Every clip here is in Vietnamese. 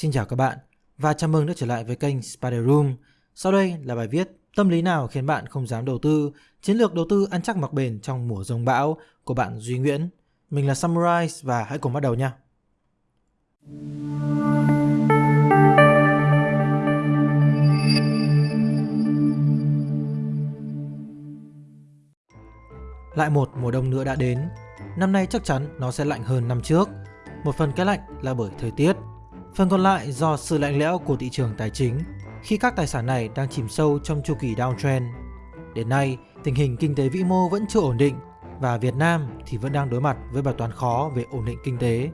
Xin chào các bạn và chào mừng đã trở lại với kênh Spider Room. Sau đây là bài viết Tâm lý nào khiến bạn không dám đầu tư, chiến lược đầu tư ăn chắc mặc bền trong mùa rông bão của bạn Duy Nguyễn. Mình là Samurai và hãy cùng bắt đầu nha. Lại một mùa đông nữa đã đến. Năm nay chắc chắn nó sẽ lạnh hơn năm trước. Một phần cái lạnh là bởi thời tiết, phần còn lại do sự lạnh lẽo của thị trường tài chính khi các tài sản này đang chìm sâu trong chu kỳ downtrend. Đến nay, tình hình kinh tế vĩ mô vẫn chưa ổn định và Việt Nam thì vẫn đang đối mặt với bài toán khó về ổn định kinh tế.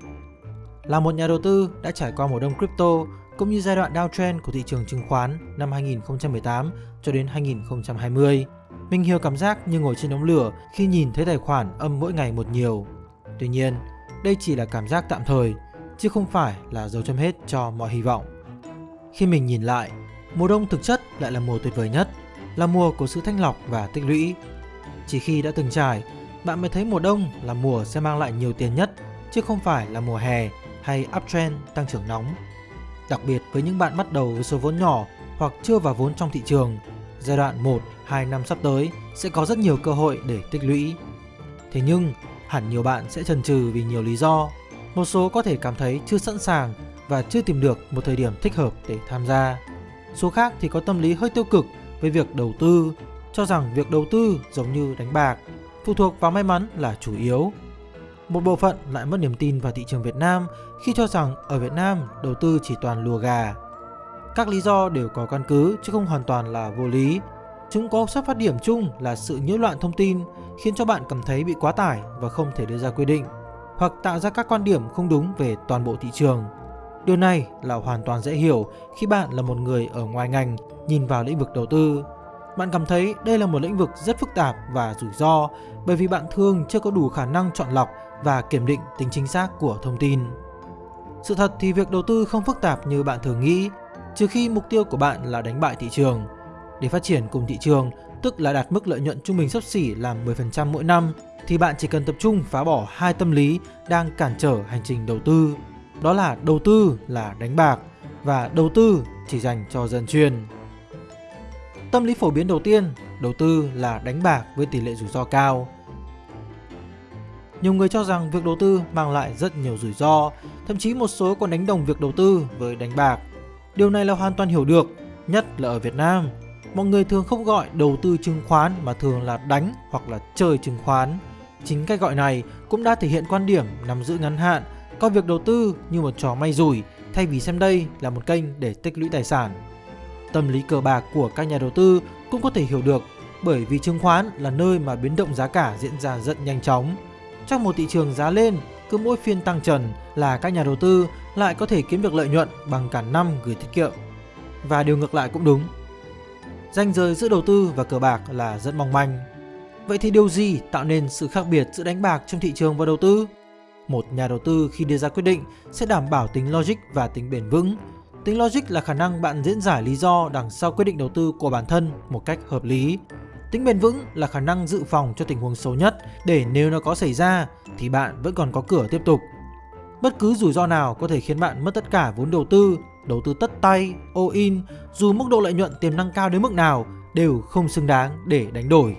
Là một nhà đầu tư đã trải qua mùa đông crypto cũng như giai đoạn downtrend của thị trường chứng khoán năm 2018 cho đến 2020, mình hiểu cảm giác như ngồi trên đống lửa khi nhìn thấy tài khoản âm mỗi ngày một nhiều. Tuy nhiên, đây chỉ là cảm giác tạm thời, chứ không phải là dấu chấm hết cho mọi hy vọng. Khi mình nhìn lại, mùa đông thực chất lại là mùa tuyệt vời nhất, là mùa của sự thanh lọc và tích lũy. Chỉ khi đã từng trải, bạn mới thấy mùa đông là mùa sẽ mang lại nhiều tiền nhất, chứ không phải là mùa hè hay uptrend tăng trưởng nóng. Đặc biệt với những bạn bắt đầu với số vốn nhỏ hoặc chưa vào vốn trong thị trường, giai đoạn 1, 2 năm sắp tới sẽ có rất nhiều cơ hội để tích lũy. Thế nhưng, hẳn nhiều bạn sẽ chần chừ vì nhiều lý do. Một số có thể cảm thấy chưa sẵn sàng và chưa tìm được một thời điểm thích hợp để tham gia. Số khác thì có tâm lý hơi tiêu cực với việc đầu tư, cho rằng việc đầu tư giống như đánh bạc, phụ thuộc vào may mắn là chủ yếu. Một bộ phận lại mất niềm tin vào thị trường Việt Nam khi cho rằng ở Việt Nam đầu tư chỉ toàn lùa gà. Các lý do đều có căn cứ chứ không hoàn toàn là vô lý. Chúng có xuất phát điểm chung là sự nhiễu loạn thông tin khiến cho bạn cảm thấy bị quá tải và không thể đưa ra quyết định hoặc tạo ra các quan điểm không đúng về toàn bộ thị trường. Điều này là hoàn toàn dễ hiểu khi bạn là một người ở ngoài ngành nhìn vào lĩnh vực đầu tư. Bạn cảm thấy đây là một lĩnh vực rất phức tạp và rủi ro bởi vì bạn thường chưa có đủ khả năng chọn lọc và kiểm định tính chính xác của thông tin. Sự thật thì việc đầu tư không phức tạp như bạn thường nghĩ, trừ khi mục tiêu của bạn là đánh bại thị trường. Để phát triển cùng thị trường, tức là đạt mức lợi nhuận trung bình sấp xỉ là 10% mỗi năm, thì bạn chỉ cần tập trung phá bỏ hai tâm lý đang cản trở hành trình đầu tư. Đó là đầu tư là đánh bạc và đầu tư chỉ dành cho dân chuyên. Tâm lý phổ biến đầu tiên, đầu tư là đánh bạc với tỷ lệ rủi ro cao. Nhiều người cho rằng việc đầu tư mang lại rất nhiều rủi ro, thậm chí một số còn đánh đồng việc đầu tư với đánh bạc. Điều này là hoàn toàn hiểu được, nhất là ở Việt Nam. Mọi người thường không gọi đầu tư chứng khoán mà thường là đánh hoặc là chơi chứng khoán. Chính cách gọi này cũng đã thể hiện quan điểm nằm giữ ngắn hạn, coi việc đầu tư như một trò may rủi thay vì xem đây là một kênh để tích lũy tài sản. Tâm lý cờ bạc của các nhà đầu tư cũng có thể hiểu được bởi vì chứng khoán là nơi mà biến động giá cả diễn ra rất nhanh chóng. Trong một thị trường giá lên, cứ mỗi phiên tăng trần là các nhà đầu tư lại có thể kiếm được lợi nhuận bằng cả năm gửi tiết kiệm. Và điều ngược lại cũng đúng. Ranh giới giữa đầu tư và cờ bạc là rất mong manh. Vậy thì điều gì tạo nên sự khác biệt giữa đánh bạc trong thị trường và đầu tư? Một nhà đầu tư khi đưa ra quyết định sẽ đảm bảo tính logic và tính bền vững. Tính logic là khả năng bạn diễn giải lý do đằng sau quyết định đầu tư của bản thân một cách hợp lý. Tính bền vững là khả năng dự phòng cho tình huống xấu nhất để nếu nó có xảy ra thì bạn vẫn còn có cửa tiếp tục. Bất cứ rủi ro nào có thể khiến bạn mất tất cả vốn đầu tư, đầu tư tất tay, all in dù mức độ lợi nhuận tiềm năng cao đến mức nào đều không xứng đáng để đánh đổi.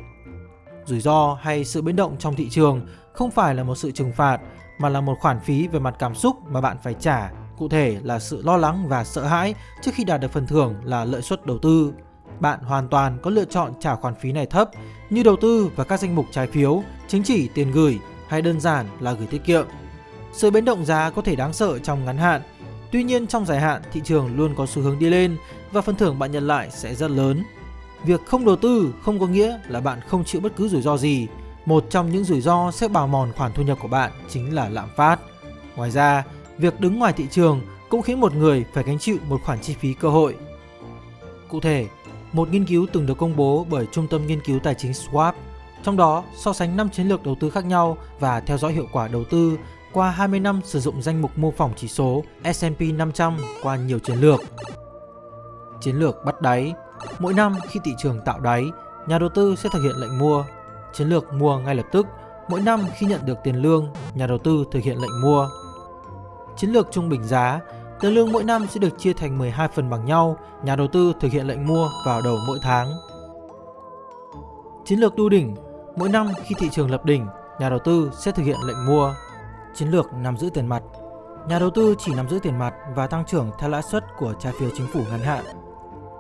Rủi ro hay sự biến động trong thị trường không phải là một sự trừng phạt mà là một khoản phí về mặt cảm xúc mà bạn phải trả. Cụ thể là sự lo lắng và sợ hãi trước khi đạt được phần thưởng là lợi suất đầu tư. Bạn hoàn toàn có lựa chọn trả khoản phí này thấp như đầu tư vào các danh mục trái phiếu, chứng chỉ tiền gửi hay đơn giản là gửi tiết kiệm. Sự biến động giá có thể đáng sợ trong ngắn hạn, tuy nhiên trong dài hạn thị trường luôn có xu hướng đi lên và phần thưởng bạn nhận lại sẽ rất lớn. Việc không đầu tư không có nghĩa là bạn không chịu bất cứ rủi ro gì. Một trong những rủi ro sẽ bào mòn khoản thu nhập của bạn chính là lạm phát. Ngoài ra, việc đứng ngoài thị trường cũng khiến một người phải gánh chịu một khoản chi phí cơ hội. Cụ thể, một nghiên cứu từng được công bố bởi Trung tâm Nghiên cứu Tài chính Swap, trong đó so sánh 5 chiến lược đầu tư khác nhau và theo dõi hiệu quả đầu tư qua 20 năm sử dụng danh mục mô phỏng chỉ số S&P 500 qua nhiều chiến lược. Chiến lược bắt đáy Mỗi năm khi thị trường tạo đáy, nhà đầu tư sẽ thực hiện lệnh mua. Chiến lược mua ngay lập tức, mỗi năm khi nhận được tiền lương, nhà đầu tư thực hiện lệnh mua. Chiến lược trung bình giá, Tiền lương mỗi năm sẽ được chia thành 12 phần bằng nhau, nhà đầu tư thực hiện lệnh mua vào đầu mỗi tháng. Chiến lược đu đỉnh Mỗi năm khi thị trường lập đỉnh, nhà đầu tư sẽ thực hiện lệnh mua. Chiến lược nắm giữ tiền mặt Nhà đầu tư chỉ nắm giữ tiền mặt và tăng trưởng theo lãi suất của trái phiếu chính phủ ngắn hạn.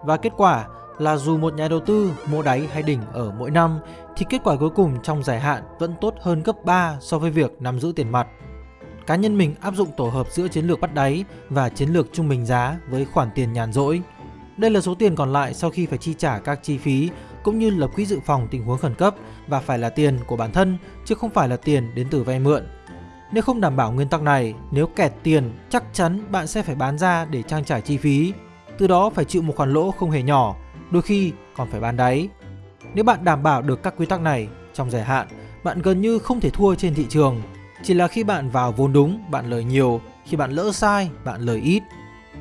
Và kết quả là dù một nhà đầu tư mua đáy hay đỉnh ở mỗi năm, thì kết quả cuối cùng trong dài hạn vẫn tốt hơn gấp 3 so với việc nắm giữ tiền mặt. Cá nhân mình áp dụng tổ hợp giữa chiến lược bắt đáy và chiến lược trung bình giá với khoản tiền nhàn rỗi. Đây là số tiền còn lại sau khi phải chi trả các chi phí cũng như lập quỹ dự phòng tình huống khẩn cấp và phải là tiền của bản thân chứ không phải là tiền đến từ vay mượn. Nếu không đảm bảo nguyên tắc này, nếu kẹt tiền, chắc chắn bạn sẽ phải bán ra để trang trải chi phí. Từ đó phải chịu một khoản lỗ không hề nhỏ, đôi khi còn phải bán đáy. Nếu bạn đảm bảo được các quy tắc này, trong dài hạn, bạn gần như không thể thua trên thị trường. Chỉ là khi bạn vào vốn đúng, bạn lời nhiều, khi bạn lỡ sai, bạn lời ít.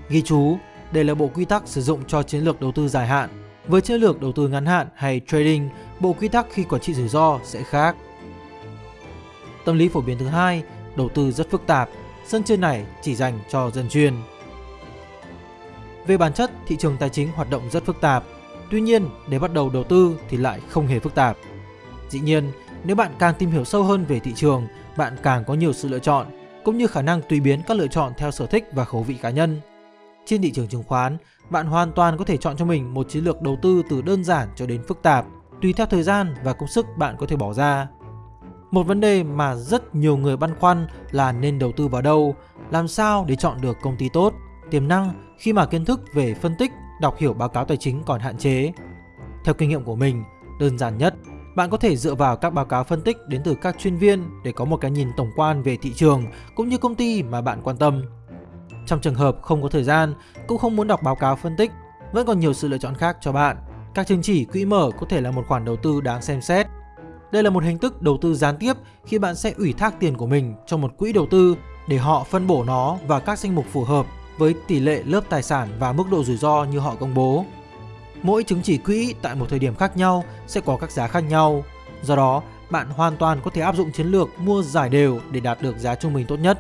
Ghi chú, đây là bộ quy tắc sử dụng cho chiến lược đầu tư dài hạn. Với chiến lược đầu tư ngắn hạn hay trading, bộ quy tắc khi quản trị rủi ro sẽ khác. Tâm lý phổ biến thứ hai, đầu tư rất phức tạp, sân chơi này chỉ dành cho dân chuyên. Về bản chất, thị trường tài chính hoạt động rất phức tạp. Tuy nhiên, để bắt đầu đầu tư thì lại không hề phức tạp. Dĩ nhiên, nếu bạn càng tìm hiểu sâu hơn về thị trường, bạn càng có nhiều sự lựa chọn, cũng như khả năng tùy biến các lựa chọn theo sở thích và khẩu vị cá nhân. Trên thị trường chứng khoán, bạn hoàn toàn có thể chọn cho mình một chiến lược đầu tư từ đơn giản cho đến phức tạp, tùy theo thời gian và công sức bạn có thể bỏ ra. Một vấn đề mà rất nhiều người băn khoăn là nên đầu tư vào đâu, làm sao để chọn được công ty tốt, tiềm năng khi mà kiến thức về phân tích, đọc hiểu báo cáo tài chính còn hạn chế. Theo kinh nghiệm của mình, đơn giản nhất, bạn có thể dựa vào các báo cáo phân tích đến từ các chuyên viên để có một cái nhìn tổng quan về thị trường cũng như công ty mà bạn quan tâm. Trong trường hợp không có thời gian, cũng không muốn đọc báo cáo phân tích, vẫn còn nhiều sự lựa chọn khác cho bạn. Các chứng chỉ quỹ mở có thể là một khoản đầu tư đáng xem xét. Đây là một hình thức đầu tư gián tiếp khi bạn sẽ ủy thác tiền của mình cho một quỹ đầu tư để họ phân bổ nó vào các danh mục phù hợp với tỷ lệ lớp tài sản và mức độ rủi ro như họ công bố. Mỗi chứng chỉ quỹ tại một thời điểm khác nhau sẽ có các giá khác nhau. Do đó, bạn hoàn toàn có thể áp dụng chiến lược mua giải đều để đạt được giá trung bình tốt nhất.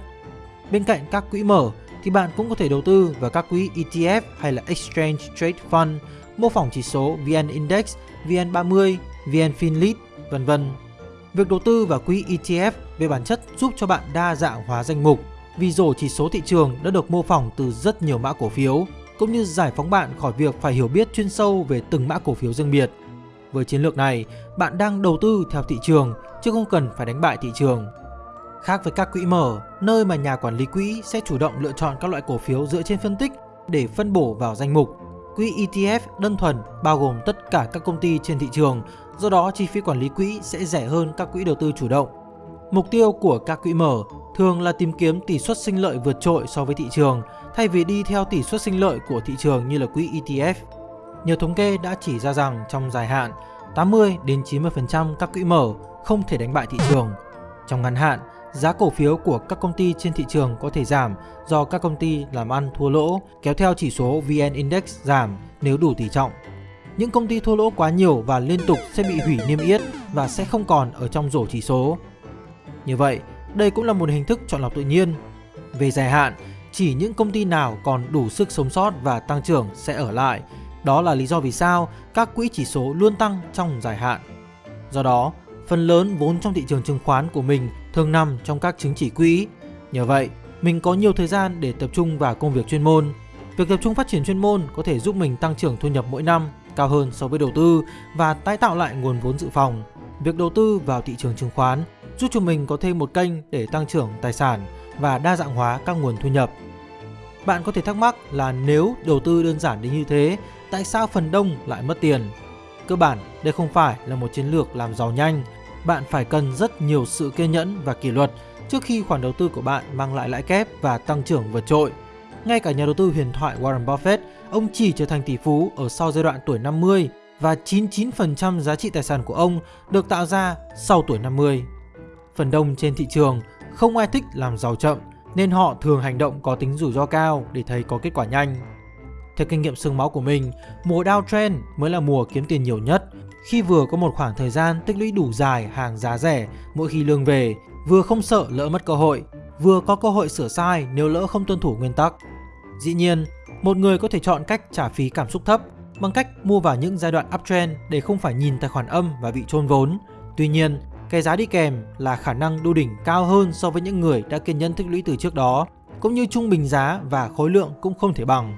Bên cạnh các quỹ mở thì bạn cũng có thể đầu tư vào các quỹ ETF hay là Exchange Trade Fund, mô phỏng chỉ số VN Index, VN30, VN Finlit, vân vân. Việc đầu tư vào quỹ ETF về bản chất giúp cho bạn đa dạng hóa danh mục vì rổ chỉ số thị trường đã được mô phỏng từ rất nhiều mã cổ phiếu cũng như giải phóng bạn khỏi việc phải hiểu biết chuyên sâu về từng mã cổ phiếu riêng biệt. Với chiến lược này, bạn đang đầu tư theo thị trường chứ không cần phải đánh bại thị trường. Khác với các quỹ mở, nơi mà nhà quản lý quỹ sẽ chủ động lựa chọn các loại cổ phiếu dựa trên phân tích để phân bổ vào danh mục. Quỹ ETF đơn thuần bao gồm tất cả các công ty trên thị trường, do đó chi phí quản lý quỹ sẽ rẻ hơn các quỹ đầu tư chủ động. Mục tiêu của các quỹ mở thường là tìm kiếm tỷ suất sinh lợi vượt trội so với thị trường thay vì đi theo tỷ suất sinh lợi của thị trường như là quỹ ETF. Nhiều thống kê đã chỉ ra rằng trong dài hạn, 80 đến 90% các quỹ mở không thể đánh bại thị trường. Trong ngắn hạn, giá cổ phiếu của các công ty trên thị trường có thể giảm do các công ty làm ăn thua lỗ, kéo theo chỉ số VN Index giảm nếu đủ tỷ trọng. Những công ty thua lỗ quá nhiều và liên tục sẽ bị hủy niêm yết và sẽ không còn ở trong rổ chỉ số. Như vậy, đây cũng là một hình thức chọn lọc tự nhiên. Về dài hạn, chỉ những công ty nào còn đủ sức sống sót và tăng trưởng sẽ ở lại. Đó là lý do vì sao các quỹ chỉ số luôn tăng trong dài hạn. Do đó, phần lớn vốn trong thị trường chứng khoán của mình thường nằm trong các chứng chỉ quỹ. Nhờ vậy, mình có nhiều thời gian để tập trung vào công việc chuyên môn. Việc tập trung phát triển chuyên môn có thể giúp mình tăng trưởng thu nhập mỗi năm cao hơn so với đầu tư và tái tạo lại nguồn vốn dự phòng. Việc đầu tư vào thị trường chứng khoán giúp cho mình có thêm một kênh để tăng trưởng tài sản và đa dạng hóa các nguồn thu nhập. Bạn có thể thắc mắc là nếu đầu tư đơn giản đến như thế, tại sao phần đông lại mất tiền? Cơ bản, đây không phải là một chiến lược làm giàu nhanh. Bạn phải cần rất nhiều sự kiên nhẫn và kỷ luật trước khi khoản đầu tư của bạn mang lại lãi kép và tăng trưởng vượt trội. Ngay cả nhà đầu tư huyền thoại Warren Buffett, ông chỉ trở thành tỷ phú ở sau giai đoạn tuổi 50 và 99% giá trị tài sản của ông được tạo ra sau tuổi 50. Phần đông trên thị trường không ai thích làm giàu chậm nên họ thường hành động có tính rủi ro cao để thấy có kết quả nhanh. Theo kinh nghiệm sương máu của mình, mùa downtrend mới là mùa kiếm tiền nhiều nhất khi vừa có một khoảng thời gian tích lũy đủ dài hàng giá rẻ mỗi khi lương về, vừa không sợ lỡ mất cơ hội, vừa có cơ hội sửa sai nếu lỡ không tuân thủ nguyên tắc. Dĩ nhiên, một người có thể chọn cách trả phí cảm xúc thấp bằng cách mua vào những giai đoạn uptrend để không phải nhìn tài khoản âm và bị trôn vốn. Tuy nhiên, cái giá đi kèm là khả năng đu đỉnh cao hơn so với những người đã kiên nhẫn tích lũy từ trước đó, cũng như trung bình giá và khối lượng cũng không thể bằng.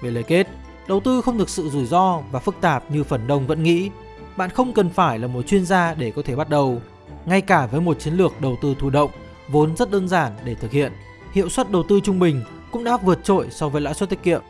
Về lời kết, đầu tư không thực sự rủi ro và phức tạp như phần đông vẫn nghĩ. Bạn không cần phải là một chuyên gia để có thể bắt đầu. Ngay cả với một chiến lược đầu tư thụ động, vốn rất đơn giản để thực hiện, hiệu suất đầu tư trung bình cũng đã vượt trội so với lãi suất tiết kiệm.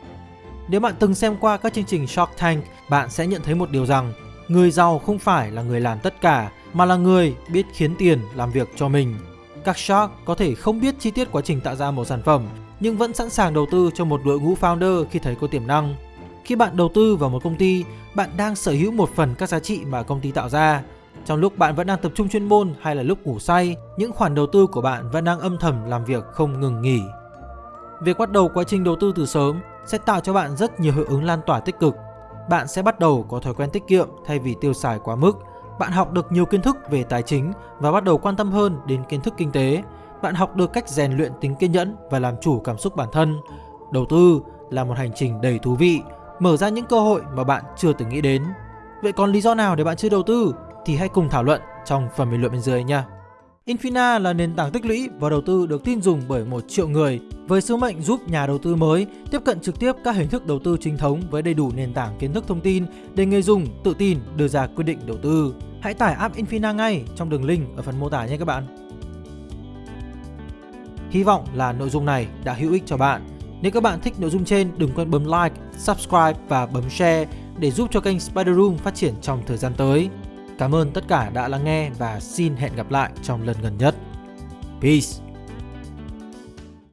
Nếu bạn từng xem qua các chương trình Shark Tank, bạn sẽ nhận thấy một điều rằng người giàu không phải là người làm tất cả mà là người biết khiến tiền làm việc cho mình. Các shark có thể không biết chi tiết quá trình tạo ra một sản phẩm nhưng vẫn sẵn sàng đầu tư cho một đội ngũ founder khi thấy có tiềm năng. Khi bạn đầu tư vào một công ty, bạn đang sở hữu một phần các giá trị mà công ty tạo ra. Trong lúc bạn vẫn đang tập trung chuyên môn hay là lúc ngủ say, những khoản đầu tư của bạn vẫn đang âm thầm làm việc không ngừng nghỉ. Việc bắt đầu quá trình đầu tư từ sớm sẽ tạo cho bạn rất nhiều hiệu ứng lan tỏa tích cực. Bạn sẽ bắt đầu có thói quen tiết kiệm thay vì tiêu xài quá mức. Bạn học được nhiều kiến thức về tài chính và bắt đầu quan tâm hơn đến kiến thức kinh tế. Bạn học được cách rèn luyện tính kiên nhẫn và làm chủ cảm xúc bản thân. Đầu tư là một hành trình đầy thú vị, mở ra những cơ hội mà bạn chưa từng nghĩ đến. Vậy còn lý do nào để bạn chưa đầu tư? Thì hãy cùng thảo luận trong phần bình luận bên dưới nha. Infina là nền tảng tích lũy và đầu tư được tin dùng bởi một triệu người với sứ mệnh giúp nhà đầu tư mới tiếp cận trực tiếp các hình thức đầu tư chính thống với đầy đủ nền tảng kiến thức thông tin để người dùng tự tin đưa ra quyết định đầu tư. Hãy tải app Infina ngay trong đường link ở phần mô tả nhé các bạn. Hy vọng là nội dung này đã hữu ích cho bạn. Nếu các bạn thích nội dung trên, đừng quên bấm like, subscribe và bấm share để giúp cho kênh Spider Room phát triển trong thời gian tới. Cảm ơn tất cả đã lắng nghe và xin hẹn gặp lại trong lần gần nhất. Peace!